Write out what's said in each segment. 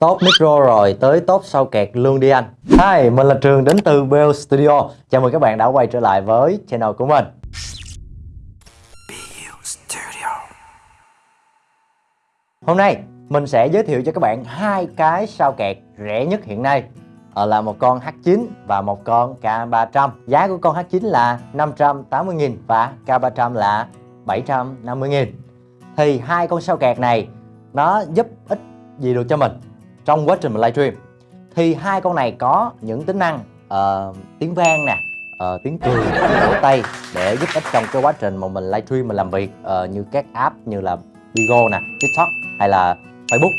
Top micro rồi tới top sau kẹt luôn đi anh. Hi, mình là Trường đến từ Bell Studio. Chào mừng các bạn đã quay trở lại với channel của mình. Hôm nay mình sẽ giới thiệu cho các bạn hai cái sao kẹt rẻ nhất hiện nay. Ờ, là một con H9 và một con K300 Giá của con H9 là 580.000 và K300 là 750.000 Thì hai con sao kẹt này nó giúp ích gì được cho mình trong quá trình mình livestream thì hai con này có những tính năng uh, tiếng vang nè uh, tiếng cười vỗ tay để giúp ích trong cái quá trình mà mình livestream mình làm việc uh, như các app như là Bigo nè TikTok hay là Facebook.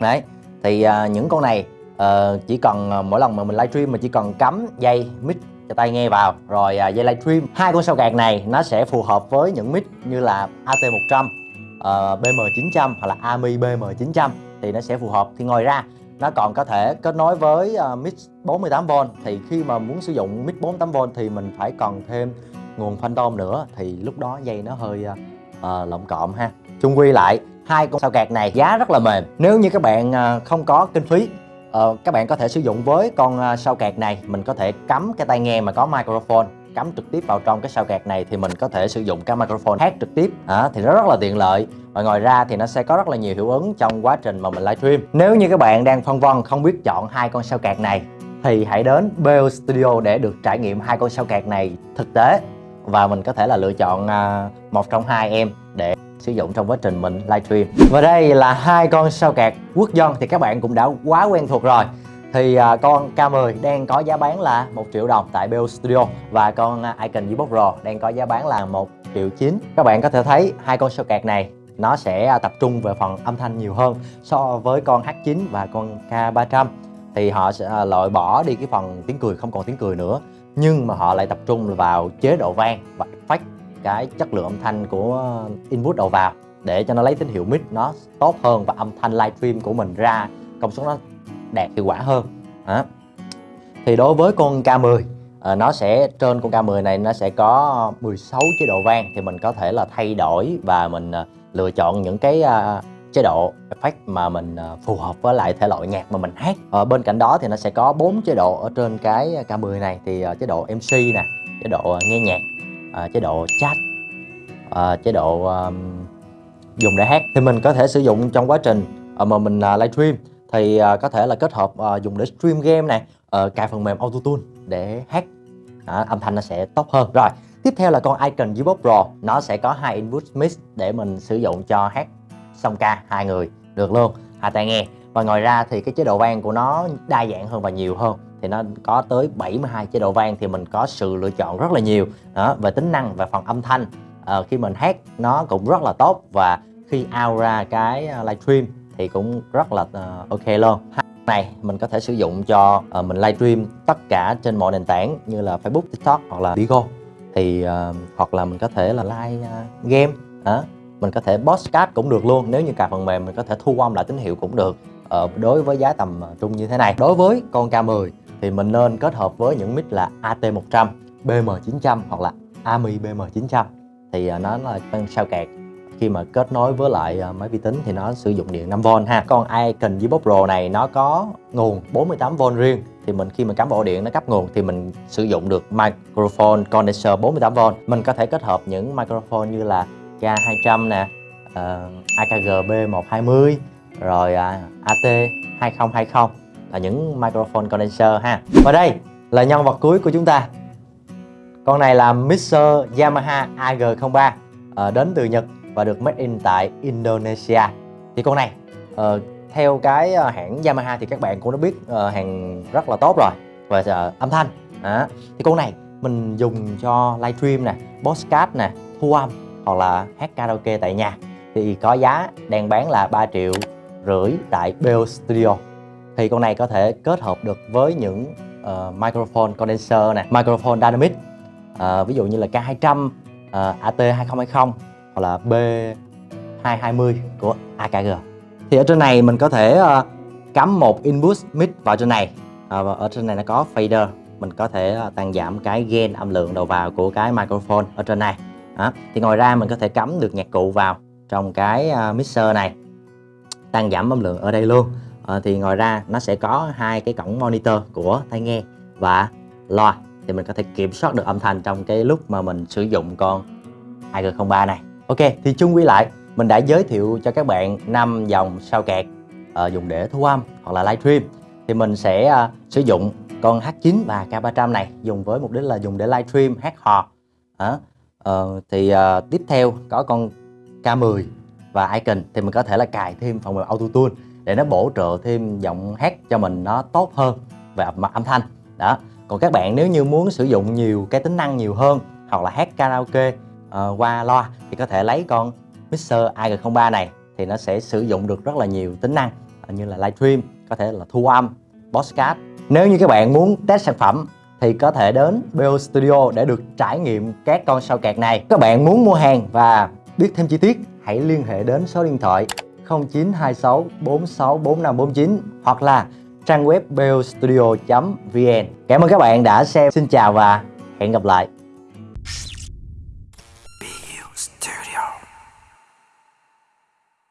Đấy thì uh, những con này uh, chỉ cần uh, mỗi lần mà mình livestream mình chỉ cần cắm dây mic cho tai nghe vào rồi uh, dây livestream hai con sao gạt này nó sẽ phù hợp với những mic như là AT100 uh, BM900 hoặc là AMI BM900 thì nó sẽ phù hợp. Thì ngoài ra nó còn có thể kết nối với uh, mic 48V thì khi mà muốn sử dụng mic 48V thì mình phải còn thêm nguồn phantom nữa. Thì lúc đó dây nó hơi ờ, ờ, uh, lộng cộm ha. Chung quy lại hai con sao cạc này giá rất là mềm. Nếu như các bạn uh, không có kinh phí uh, các bạn có thể sử dụng với con uh, sao cạc này. Mình có thể cắm cái tai nghe mà có microphone cắm trực tiếp vào trong cái sao kẹt này thì mình có thể sử dụng cái microphone hát trực tiếp. À, thì nó rất là tiện lợi. Và ngoài ra thì nó sẽ có rất là nhiều hiệu ứng trong quá trình mà mình livestream. Nếu như các bạn đang phân vân không biết chọn hai con sao kẹt này thì hãy đến Bell Studio để được trải nghiệm hai con sao kẹt này thực tế. Và mình có thể là lựa chọn à, một trong hai em để sử dụng trong quá trình mình livestream. Và đây là hai con sao kẹt quốc dân thì các bạn cũng đã quá quen thuộc rồi thì à, con K10 đang có giá bán là 1 triệu đồng tại BO Studio và con Icon Gbox Pro đang có giá bán là 1 triệu 9 các bạn có thể thấy hai con socket này nó sẽ à, tập trung về phần âm thanh nhiều hơn so với con H9 và con K300 thì họ sẽ à, loại bỏ đi cái phần tiếng cười không còn tiếng cười nữa nhưng mà họ lại tập trung vào chế độ vang và phát cái chất lượng âm thanh của input đầu vào để cho nó lấy tín hiệu mic nó tốt hơn và âm thanh livestream của mình ra công suất nó đạt hiệu quả hơn. Đó. thì đối với con K10 à, ờ, nó sẽ trên con K10 này nó sẽ có 16 chế độ vang thì mình có thể là thay đổi và mình à, lựa chọn những cái à, chế độ effect mà mình à, phù hợp với lại thể loại nhạc mà mình hát. Ở bên cạnh đó thì nó sẽ có bốn chế độ ở trên cái K10 này thì à, chế độ MC nè chế độ nghe nhạc à, chế độ chat à, chế độ à, dùng để hát. Thì mình có thể sử dụng trong quá trình mà mình livestream thì uh, có thể là kết hợp uh, dùng để stream game này uh, ờ, cài phần mềm auto tune để hát à, âm thanh nó sẽ tốt hơn. Rồi tiếp theo là con Icon Gbox Pro. Nó sẽ có hai input mix để mình sử dụng cho hát song ca hai người được luôn. Hai tai nghe. Và ngoài ra thì cái chế độ vang của nó đa dạng hơn và nhiều hơn. Thì nó có tới 72 chế độ vang thì mình có sự lựa chọn rất là nhiều. Đó về tính năng và phần âm thanh. À, khi mình hát nó cũng rất là tốt. Và khi out ra cái à, livestream thì cũng rất là uh, ok luôn. Này mình có thể sử dụng cho uh, mình livestream tất cả trên mọi nền tảng như là Facebook, TikTok hoặc là Bigo thì uh, hoặc là mình có thể là live uh, game uh, mình có thể podcast cũng được luôn. Nếu như cài phần mềm mình có thể thu âm lại tín hiệu cũng được. Uh, đối với giá tầm trung như thế này. Đối với con K10 thì mình nên kết hợp với những mic là AT100 BM900 hoặc là AMI BM900 thì uh, nó là sao kẹt khi mà kết nối với lại à, máy vi tính thì nó sử dụng điện 5V ha. Còn Icon Gbox Pro này nó có nguồn 48V riêng. Thì mình khi mình cắm ổ điện nó cấp nguồn thì mình sử dụng được microphone condenser 48V mình có thể kết hợp những microphone như là K200 nè uh, AKG B120 rồi uh, AT 2020 là những microphone condenser ha. Và đây là nhân vật cuối của chúng ta. Con này là mixer Yamaha AG03 uh, ờ, đến từ Nhật và được made in tại Indonesia. Thì con này uh, theo cái ờ, hãng Yamaha thì các bạn cũng đã biết uh, hàng rất là tốt rồi và uh, âm thanh. À, thì con này mình dùng cho livestream nè podcast nè thu âm hoặc là hát karaoke tại nhà. Thì có giá đang bán là 3 triệu rưỡi tại Bell Studio. Thì con này có thể kết hợp được với những uh, microphone condenser nè microphone dynamic uh, ví dụ như là K200 uh, AT2020 hoặc là B220 của AKG thì ở trên này mình có thể uh, cắm một input mid vào trên này. À, và ở trên này nó có fader. Mình có thể uh, tăng giảm cái gain âm lượng đầu vào của cái microphone ở trên này. Đó. thì ngoài ra mình có thể cắm được nhạc cụ vào trong cái uh, mixer này tăng giảm âm lượng ở đây luôn. À, thì ngoài ra nó sẽ có hai cái cổng monitor của tai nghe và loa. Thì mình có thể kiểm soát được âm thanh trong cái lúc mà mình sử dụng con AG03 này. Ok thì chung quy lại mình đã giới thiệu cho các bạn năm dòng sao kẹt uh, dùng để thu âm hoặc là livestream thì mình sẽ uh, sử dụng con H9 và K300 này dùng với mục đích là dùng để livestream hát hò. Đó. Uh, thì uh, tiếp theo có con K10 và Icon thì mình có thể là cài thêm phần mềm Auto Tune để nó bổ trợ thêm giọng hát cho mình nó tốt hơn về mặt âm thanh. Đó. Còn các bạn nếu như muốn sử dụng nhiều cái tính năng nhiều hơn hoặc là hát karaoke uh, qua loa thì có thể lấy con Mixer AG03 này thì nó sẽ sử dụng được rất là nhiều tính năng ờ, như là livestream có thể là thu âm podcast nếu như các bạn muốn test sản phẩm thì có thể đến BO Studio để được trải nghiệm các con sao kẹt này các bạn muốn mua hàng và biết thêm chi tiết hãy liên hệ đến số điện thoại 0926 464549 hoặc là trang web bostudio.vn. Cảm ơn các bạn đã xem. Xin chào và hẹn gặp lại.